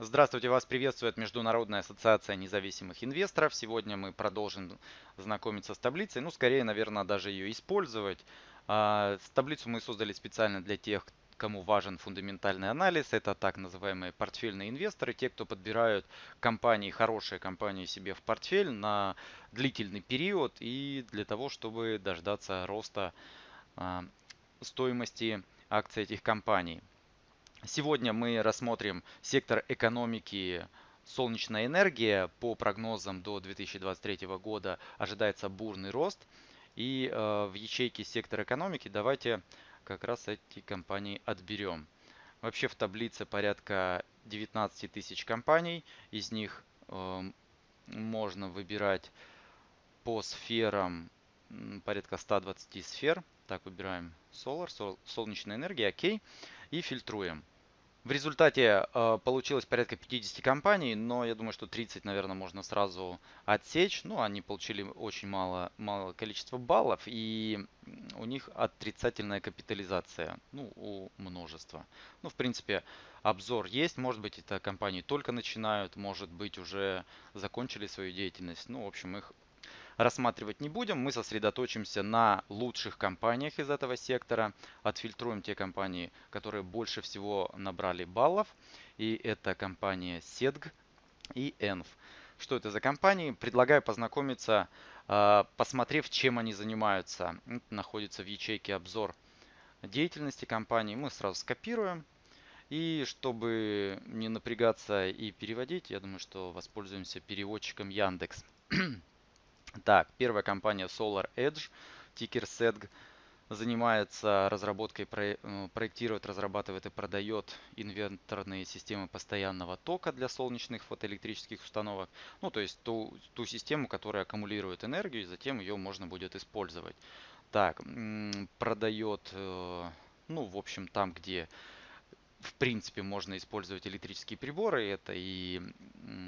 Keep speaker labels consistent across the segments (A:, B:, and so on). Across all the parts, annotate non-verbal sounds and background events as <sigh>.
A: Здравствуйте, вас приветствует Международная ассоциация независимых инвесторов. Сегодня мы продолжим знакомиться с таблицей, ну скорее, наверное, даже ее использовать. А, таблицу мы создали специально для тех, кому важен фундаментальный анализ. Это так называемые портфельные инвесторы, те, кто подбирают компании, хорошие компании себе в портфель на длительный период и для того, чтобы дождаться роста а, стоимости акций этих компаний. Сегодня мы рассмотрим сектор экономики солнечная энергия. По прогнозам до 2023 года ожидается бурный рост. И э, в ячейке сектор экономики давайте как раз эти компании отберем. Вообще в таблице порядка 19 тысяч компаний. Из них э, можно выбирать по сферам порядка 120 сфер. Так, выбираем Solar, сол, солнечная энергия, окей. И фильтруем. В результате э, получилось порядка 50 компаний, но я думаю, что 30, наверное, можно сразу отсечь. Ну, они получили очень мало, мало количество баллов, и у них отрицательная капитализация, ну, у множества. Ну, в принципе, обзор есть, может быть, это компании только начинают, может быть, уже закончили свою деятельность. Ну, в общем, их рассматривать не будем. Мы сосредоточимся на лучших компаниях из этого сектора. Отфильтруем те компании, которые больше всего набрали баллов. И это компания SEDG и ENF. Что это за компании? Предлагаю познакомиться, а, посмотрев, чем они занимаются. Это находится в ячейке обзор деятельности компании. Мы сразу скопируем. И чтобы не напрягаться и переводить, я думаю, что воспользуемся переводчиком Яндекс. <clears throat> Так, первая компания Solar Edge, тикер SEDG, занимается разработкой, э, проектирует, разрабатывает и продает инверторные системы постоянного тока для солнечных фотоэлектрических установок. Ну, то есть ту, ту систему, которая аккумулирует энергию, и затем ее можно будет использовать. Так, продает, э, ну, в общем, там, где в принципе можно использовать электрические приборы, это и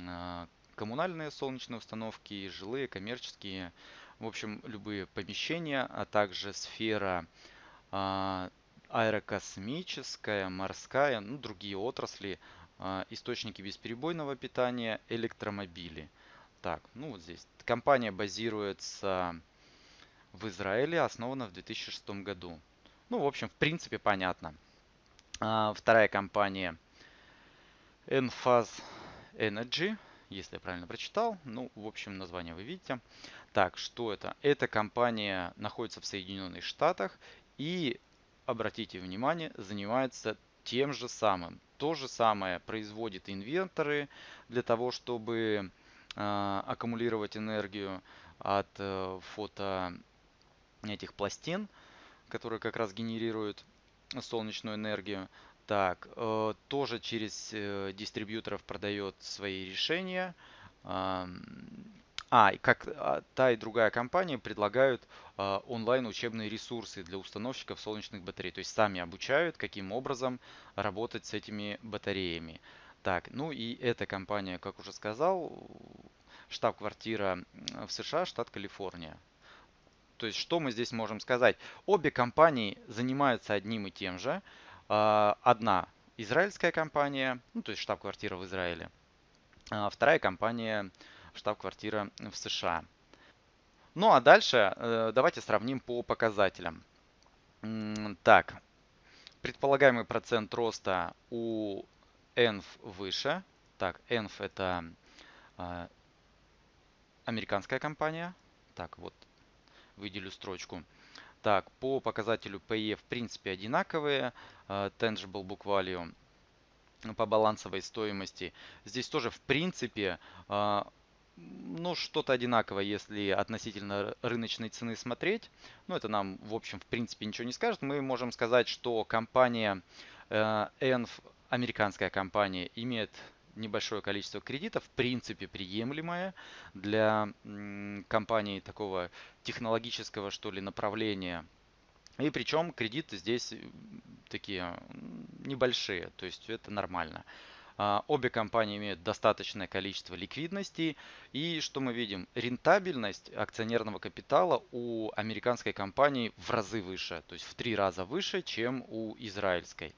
A: а, коммунальные солнечные установки, жилые, коммерческие, в общем, любые помещения, а также сфера а, аэрокосмическая, морская, ну, другие отрасли, а, источники бесперебойного питания, электромобили. Так, ну вот здесь. Компания базируется в Израиле, основана в 2006 году. Ну, в общем, в принципе, понятно. А, вторая компания Enphase Energy если я правильно прочитал. Ну, в общем, название вы видите. Так, что это? Эта компания находится в Соединенных Штатах и, обратите внимание, занимается тем же самым. То же самое производит инвенторы для того, чтобы э, аккумулировать энергию от э, фото этих пластин, которые как раз генерируют солнечную энергию. Так, э, тоже через э, дистрибьюторов продает свои решения. А, и как а, та и другая компания предлагают а, онлайн учебные ресурсы для установщиков солнечных батарей. То есть сами обучают, каким образом работать с этими батареями. Так, ну и эта компания, как уже сказал, штаб-квартира в США, штат Калифорния. То есть что мы здесь можем сказать? Обе компании занимаются одним и тем же. А, одна израильская компания, ну то есть штаб-квартира в Израиле, а вторая компания штаб-квартира в США. Ну а дальше э, давайте сравним по показателям. Так, предполагаемый процент роста у ENF выше. Так, ENF это а, американская компания. Так, вот выделю строчку. Так, по показателю PE в принципе одинаковые. Э, tangible Book Value по балансовой стоимости. Здесь тоже в принципе э, ну, что-то одинаковое, если относительно рыночной цены смотреть. Ну, это нам, в общем, в принципе ничего не скажет. Мы можем сказать, что компания ENF, э, американская компания, имеет небольшое количество кредитов, в принципе приемлемое для компании такого технологического что ли направления. И причем кредиты здесь такие небольшие, то есть это нормально. А, обе компании имеют достаточное количество ликвидности. И что мы видим? Рентабельность акционерного капитала у американской компании в разы выше. То есть в три раза выше, чем у израильской.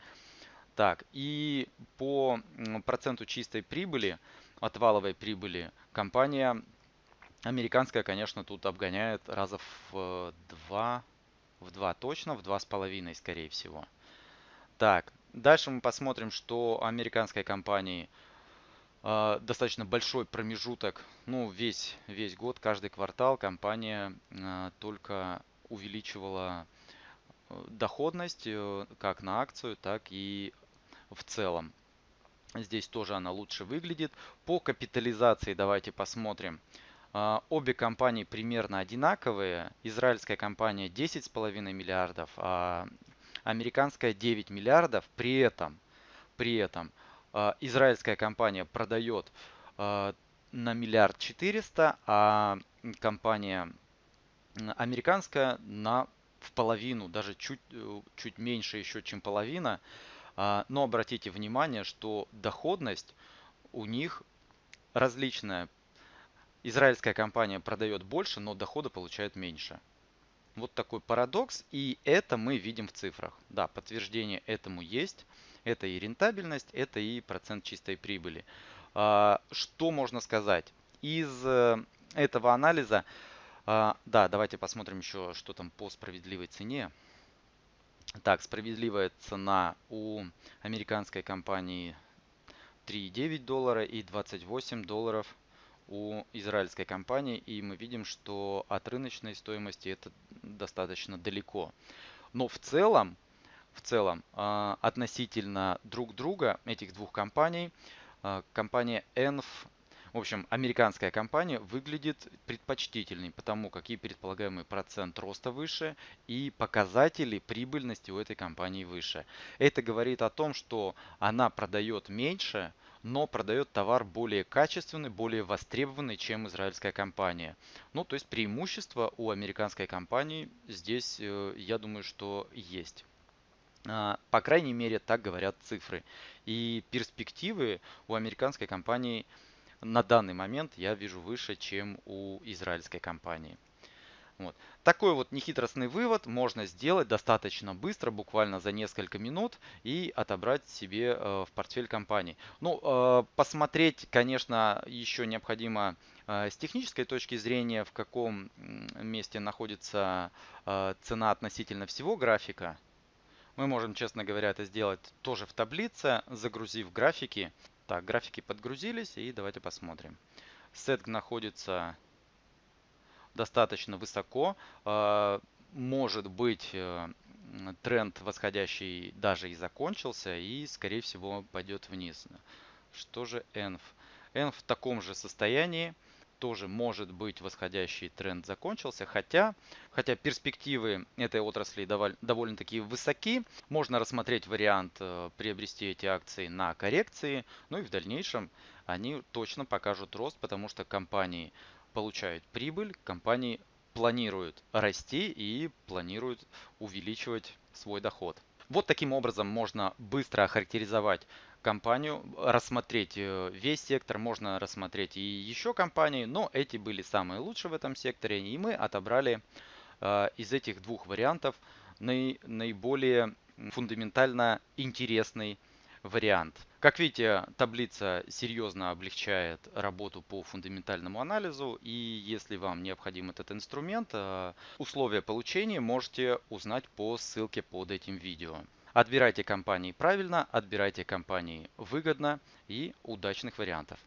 A: Так, и по проценту чистой прибыли, от валовой прибыли, компания американская, конечно, тут обгоняет раза в два, в два точно, в два с половиной, скорее всего. Так, дальше мы посмотрим, что американской компании э, достаточно большой промежуток, ну, весь, весь год, каждый квартал компания э, только увеличивала э, доходность э, как на акцию, так и в целом. Здесь тоже она лучше выглядит. По капитализации давайте посмотрим. А, обе компании примерно одинаковые. Израильская компания 10,5 миллиардов, а американская 9 миллиардов. При этом, при этом а, израильская компания продает на миллиард 400, а компания американская на в половину, даже чуть, э, чуть меньше еще, чем половина. А, но обратите внимание, что доходность у них различная. Израильская компания продает больше, но дохода получает меньше. Вот такой парадокс, и это мы видим в цифрах. Да, подтверждение этому есть. Это и рентабельность, это и процент чистой прибыли. А, что можно сказать? Из э, этого анализа, а, да, давайте посмотрим еще, что там по справедливой цене. Так, справедливая цена у американской компании 3,9 доллара и 28 долларов у израильской компании. И мы видим, что от рыночной стоимости это достаточно далеко. Но в целом, в целом а, относительно друг друга этих двух компаний, а, компания ENF в общем, американская компания выглядит предпочтительней, потому как и предполагаемый процент роста выше, и показатели прибыльности у этой компании выше. Это говорит о том, что она продает меньше, но продает товар более качественный, более востребованный, чем израильская компания. Ну, то есть преимущество у американской компании здесь, э, я думаю, что есть. А, по крайней мере, так говорят цифры. И перспективы у американской компании на данный момент я вижу выше, чем у израильской компании. Вот. Такой вот нехитростный вывод можно сделать достаточно быстро, буквально за несколько минут, и отобрать себе э, в портфель компании. Ну, э, посмотреть, конечно, еще необходимо э, с технической точки зрения, в каком месте находится цена относительно всего графика. Мы можем, честно говоря, это сделать тоже в таблице, загрузив графики. Так, графики подгрузились и давайте посмотрим. Сет находится достаточно высоко. А, может быть э, тренд восходящий даже и закончился и скорее всего пойдет вниз. Что же ENF? ENF в таком же состоянии тоже может быть восходящий тренд закончился, хотя, хотя перспективы этой отрасли довольно-таки высоки. Можно рассмотреть вариант э, приобрести эти акции на коррекции, ну и в дальнейшем они точно покажут рост, потому что компании получают прибыль, компании планируют расти и планируют увеличивать свой доход. Вот таким образом можно быстро охарактеризовать компанию, рассмотреть э, весь сектор, можно рассмотреть и еще компании, но эти были самые лучшие в этом секторе, и мы отобрали э, из этих двух вариантов наиболее фундаментально интересный вариант. Как видите, таблица серьезно облегчает работу по фундаментальному анализу. И если вам необходим этот инструмент, э, условия получения можете узнать по ссылке под этим видео. Отбирайте компании правильно, отбирайте компании выгодно и удачных вариантов.